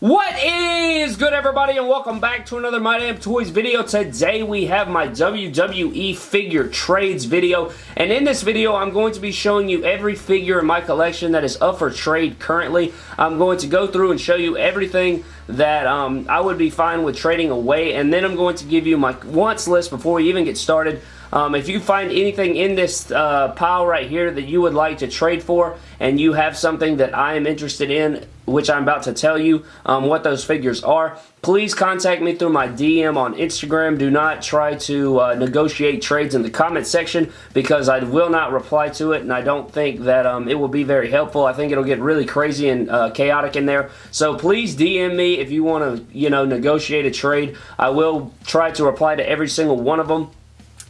What is good everybody and welcome back to another My Damn Toys video. Today we have my WWE figure trades video and in this video I'm going to be showing you every figure in my collection that is up for trade currently. I'm going to go through and show you everything that um, I would be fine with trading away and then I'm going to give you my wants list before we even get started. Um, if you find anything in this uh, pile right here that you would like to trade for and you have something that I am interested in which I'm about to tell you um, what those figures are. Please contact me through my DM on Instagram. Do not try to uh, negotiate trades in the comment section because I will not reply to it and I don't think that um, it will be very helpful. I think it'll get really crazy and uh, chaotic in there. So please DM me if you want to, you know, negotiate a trade. I will try to reply to every single one of them.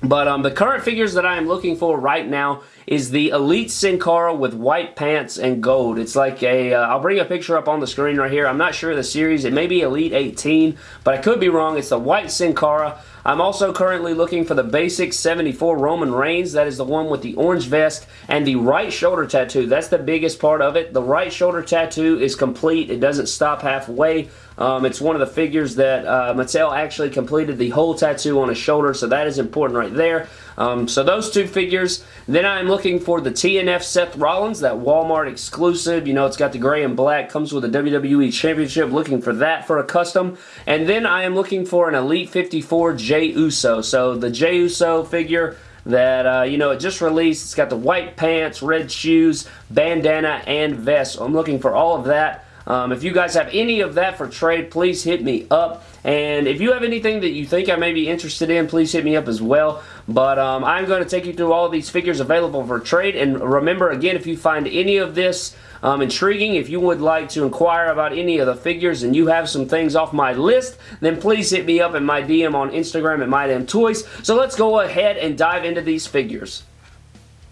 But um, the current figures that I am looking for right now is the Elite Sin Cara with white pants and gold. It's like a, will uh, bring a picture up on the screen right here. I'm not sure of the series. It may be Elite 18, but I could be wrong. It's the white Sin Cara. I'm also currently looking for the basic 74 Roman Reigns. That is the one with the orange vest and the right shoulder tattoo. That's the biggest part of it. The right shoulder tattoo is complete. It doesn't stop halfway. Um, it's one of the figures that uh, Mattel actually completed the whole tattoo on his shoulder, so that is important right there. Um, so those two figures. Then I'm looking for the TNF Seth Rollins, that Walmart exclusive. You know, it's got the gray and black, comes with a WWE Championship. Looking for that for a custom. And then I am looking for an Elite 54 Jey Uso. So the Jey Uso figure that, uh, you know, it just released. It's got the white pants, red shoes, bandana, and vest. So I'm looking for all of that. Um, if you guys have any of that for trade, please hit me up. And if you have anything that you think I may be interested in, please hit me up as well. But um, I'm going to take you through all these figures available for trade. And remember, again, if you find any of this um, intriguing, if you would like to inquire about any of the figures and you have some things off my list, then please hit me up in my DM on Instagram at MyDamnToys. So let's go ahead and dive into these figures.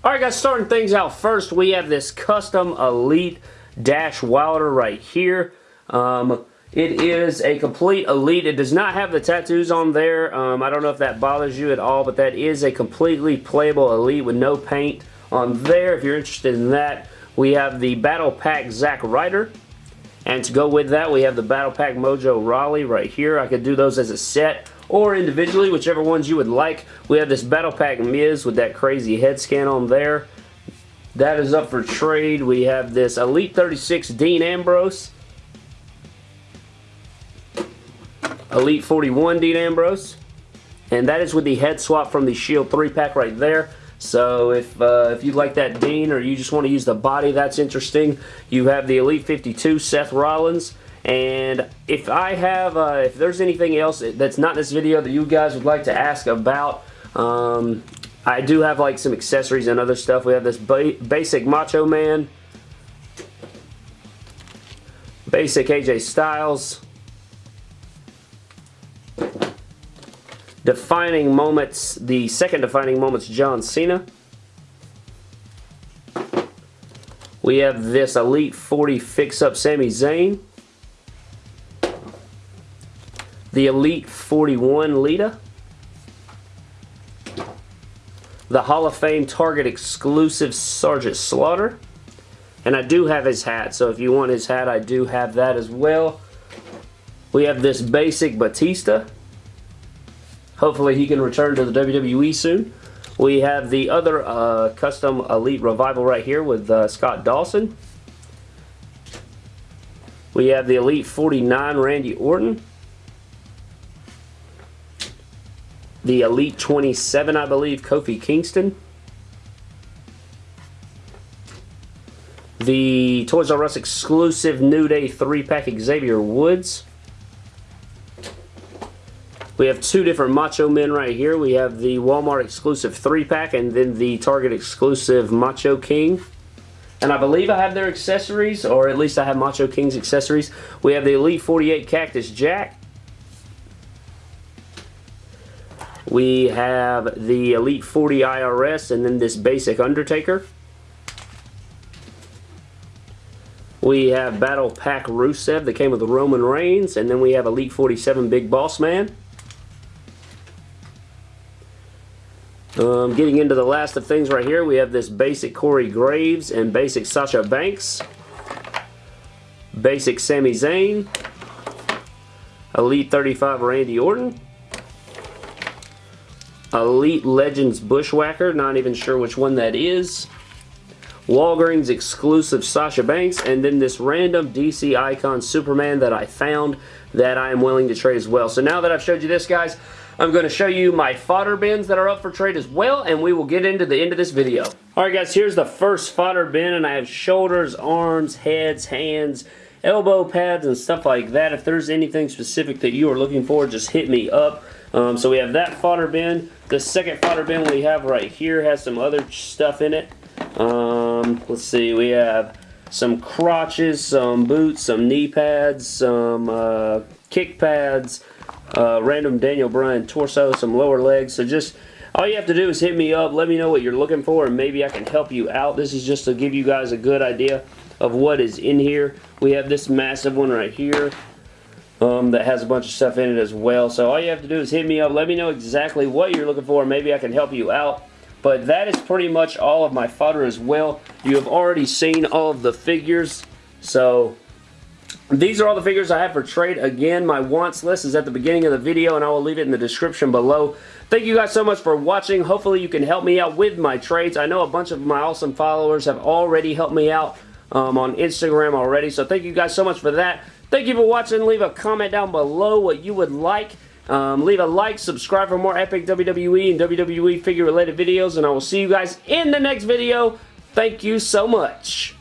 Alright guys, starting things out first, we have this custom Elite Dash Wilder right here. Um, it is a complete Elite. It does not have the tattoos on there. Um, I don't know if that bothers you at all, but that is a completely playable Elite with no paint on there. If you're interested in that, we have the Battle Pack Zack Ryder. And to go with that, we have the Battle Pack Mojo Rawley right here. I could do those as a set or individually, whichever ones you would like. We have this Battle Pack Miz with that crazy head scan on there. That is up for trade. We have this Elite 36 Dean Ambrose. Elite 41 Dean Ambrose. And that is with the head swap from the Shield 3-pack right there. So if uh, if you like that Dean or you just want to use the body, that's interesting. You have the Elite 52 Seth Rollins. And if I have, uh, if there's anything else that's not in this video that you guys would like to ask about, um, I do have like some accessories and other stuff. We have this ba basic Macho Man. Basic AJ Styles. Defining Moments, the second Defining Moments John Cena. We have this Elite 40 Fix-Up Sami Zayn. The Elite 41 Lita the Hall of Fame Target exclusive Sergeant Slaughter. And I do have his hat, so if you want his hat, I do have that as well. We have this basic Batista. Hopefully he can return to the WWE soon. We have the other uh, custom Elite Revival right here with uh, Scott Dawson. We have the Elite 49 Randy Orton. The Elite 27, I believe, Kofi Kingston. The Toys R Us exclusive New Day 3-pack Xavier Woods. We have two different Macho Men right here. We have the Walmart exclusive 3-pack and then the Target exclusive Macho King. And I believe I have their accessories, or at least I have Macho King's accessories. We have the Elite 48 Cactus Jack. We have the Elite 40 IRS and then this basic Undertaker. We have Battle Pack Rusev that came with the Roman Reigns. And then we have Elite 47 Big Boss Man. Um, getting into the last of things right here, we have this basic Corey Graves and basic Sasha Banks. Basic Sami Zayn. Elite 35 Randy Orton. Elite Legends Bushwhacker, not even sure which one that is. Walgreens exclusive Sasha Banks, and then this random DC Icon Superman that I found that I am willing to trade as well. So now that I've showed you this, guys, I'm going to show you my fodder bins that are up for trade as well, and we will get into the end of this video. Alright guys, here's the first fodder bin, and I have shoulders, arms, heads, hands, elbow pads, and stuff like that. If there's anything specific that you are looking for, just hit me up. Um, so we have that fodder bin. The second fodder bin we have right here has some other stuff in it. Um, let's see, we have some crotches, some boots, some knee pads, some uh, kick pads, uh, random Daniel Bryan torso, some lower legs. So just all you have to do is hit me up, let me know what you're looking for, and maybe I can help you out. This is just to give you guys a good idea of what is in here. We have this massive one right here um, that has a bunch of stuff in it as well. So all you have to do is hit me up. Let me know exactly what you're looking for. Maybe I can help you out. But that is pretty much all of my fodder as well. You have already seen all of the figures. So these are all the figures I have for trade. Again, my wants list is at the beginning of the video and I will leave it in the description below. Thank you guys so much for watching. Hopefully you can help me out with my trades. I know a bunch of my awesome followers have already helped me out um, on Instagram already. So thank you guys so much for that. Thank you for watching. Leave a comment down below what you would like. Um, leave a like, subscribe for more epic WWE and WWE figure related videos, and I will see you guys in the next video. Thank you so much.